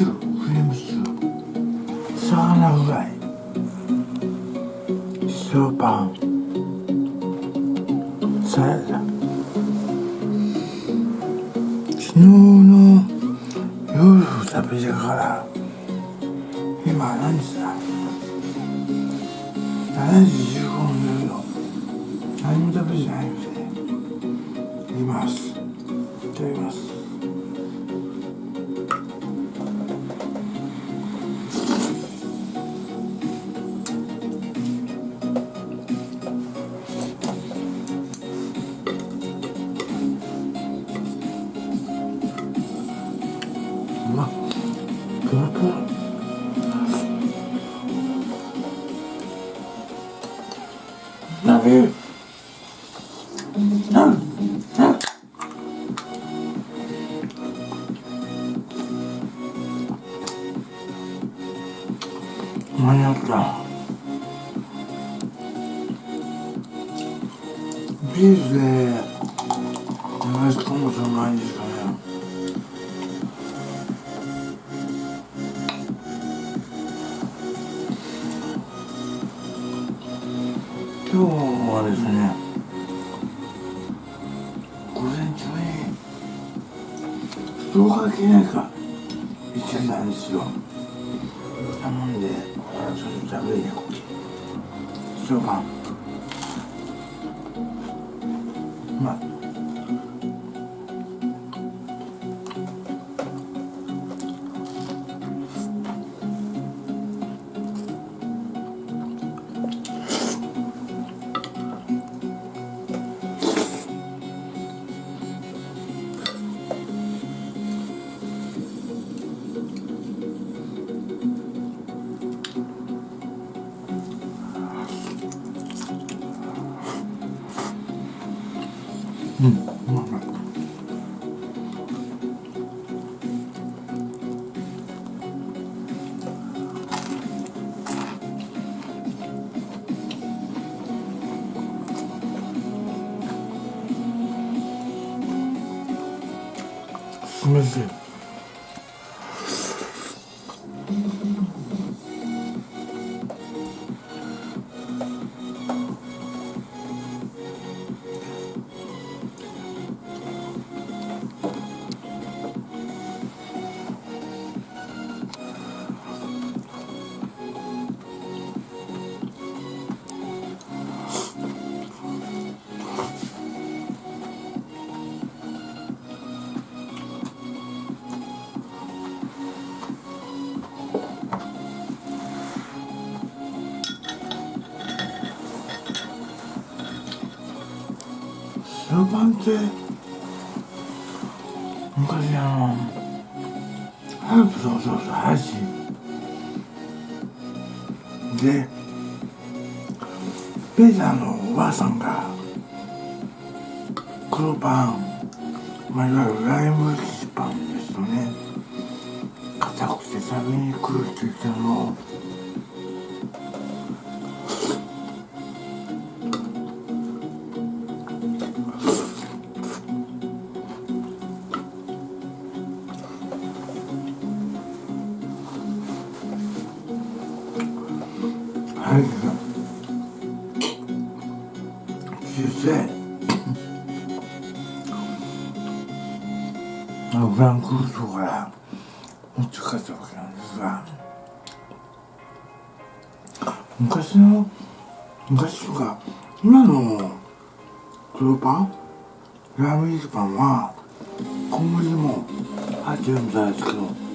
クリームシチュー。魚フライ塩パンサラダ昨日の夜食べてから。今何時だ？7時15分の夜何も食べてない。間に合ったビールで流し込むとうまいですかね。今日はですね午前中にストーカー記念館行ってたんですよ。頼んでそれ食べてこっち塩パンうまいうん。うまい塩パンって昔あのハーブそうそうそう箸でペーザのおばあさんが黒パンまあいわゆるライムキパンですとね。硬くて食べにくいって言ってたのをフランクフルトから持って帰ったわけなんですが昔の昔とか今の黒パンラーメンパンは小麦も入ってるみたいですけど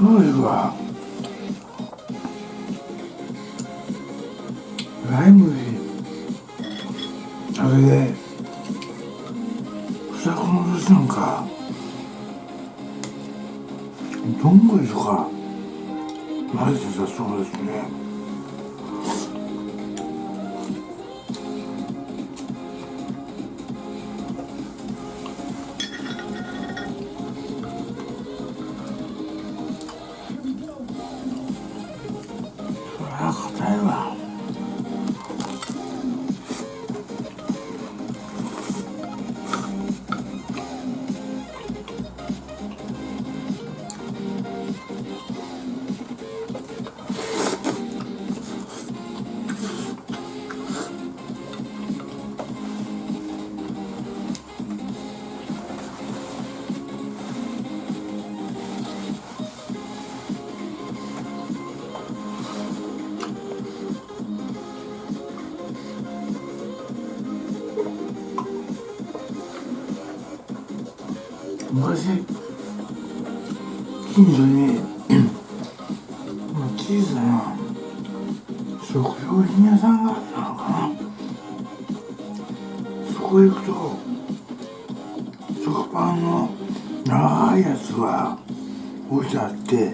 そういうわ。ライム近所に 小さな食料品屋さんがあったのかな。そこへ行くと食パンの長いやつが置いてあって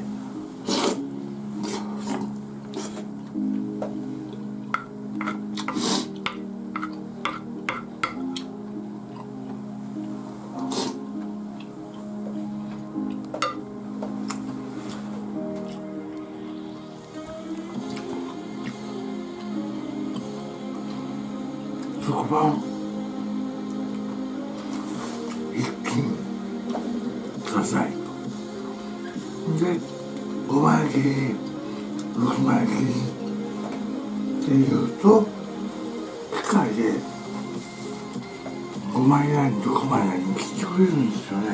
食パン一斤くださいで5枚切り6枚切りっていうと機械で。5枚なり6枚なりに切ってくれるんですよね。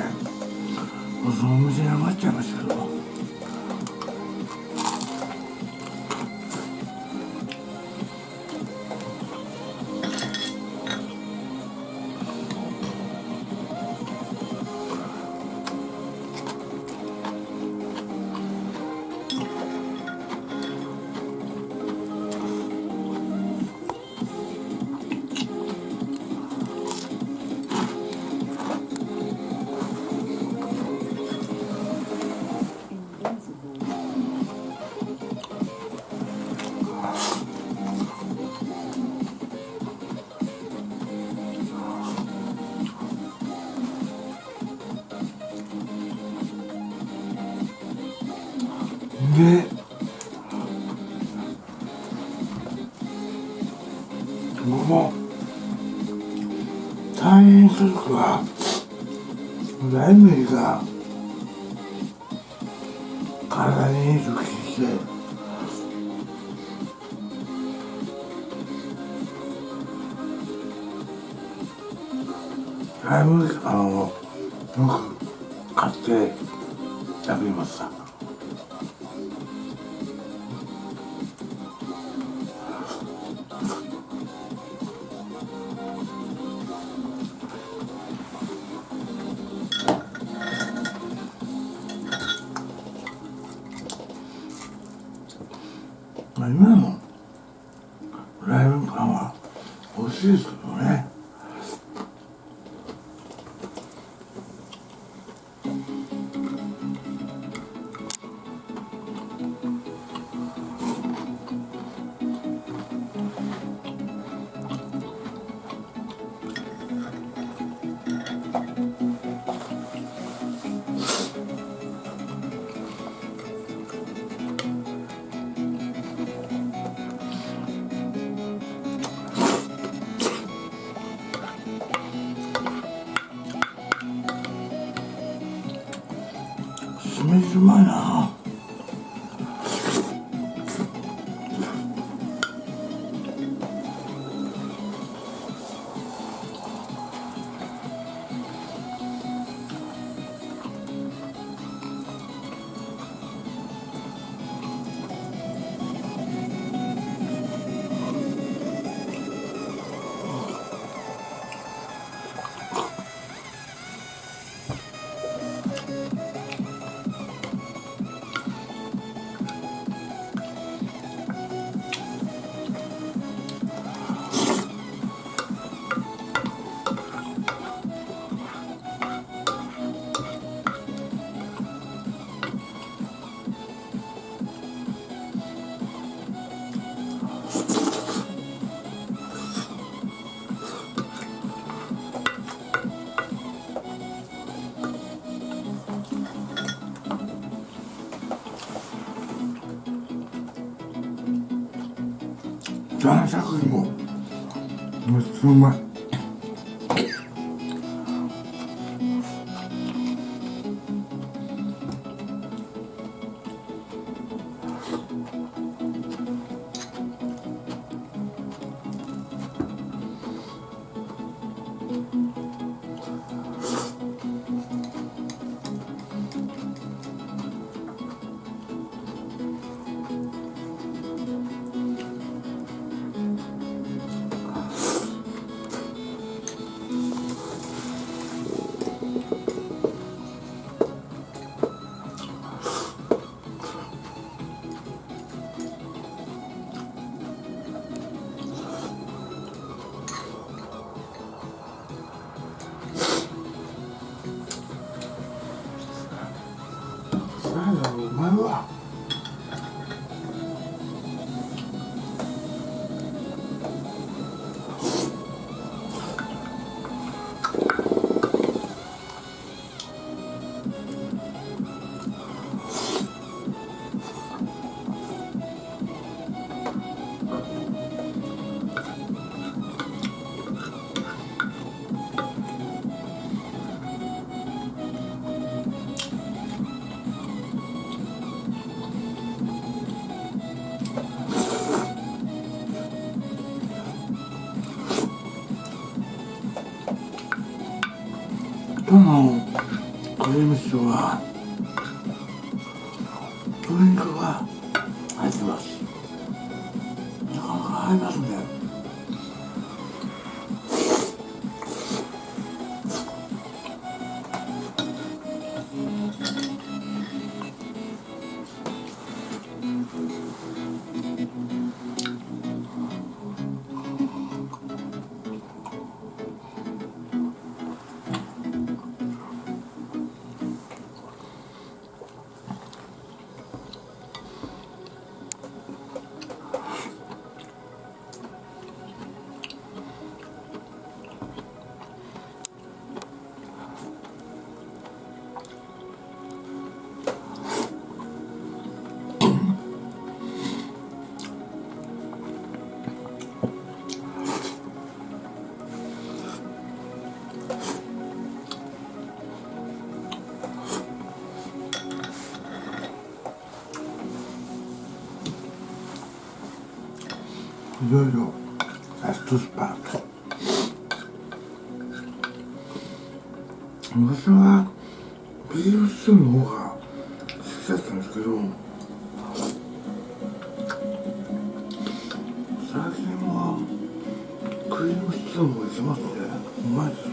もうそのお店に余っちゃいましたけど。ライ麦が体にいいと聞いて。ライ麦あのよく買って食べました。まあ今のライブ感は欲しいですけどめっクリームシチューは鶏肉が入ってますなかなか入ります。ねいろいろラストスパート。昔はビーフシチューの方が好きだったんですけど最近はクリームシチューもいきますね。うまいです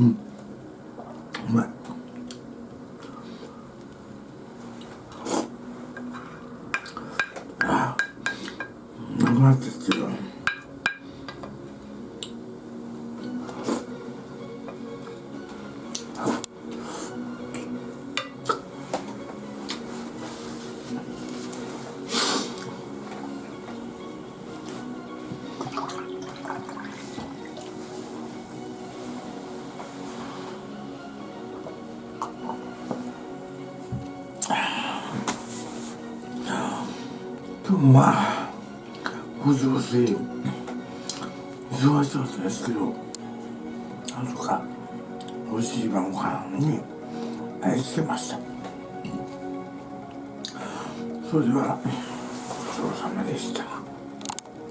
うまあ補助水忙しかったですけどなんとか美味しい晩ご飯に愛してました。それではごちそうさまでした。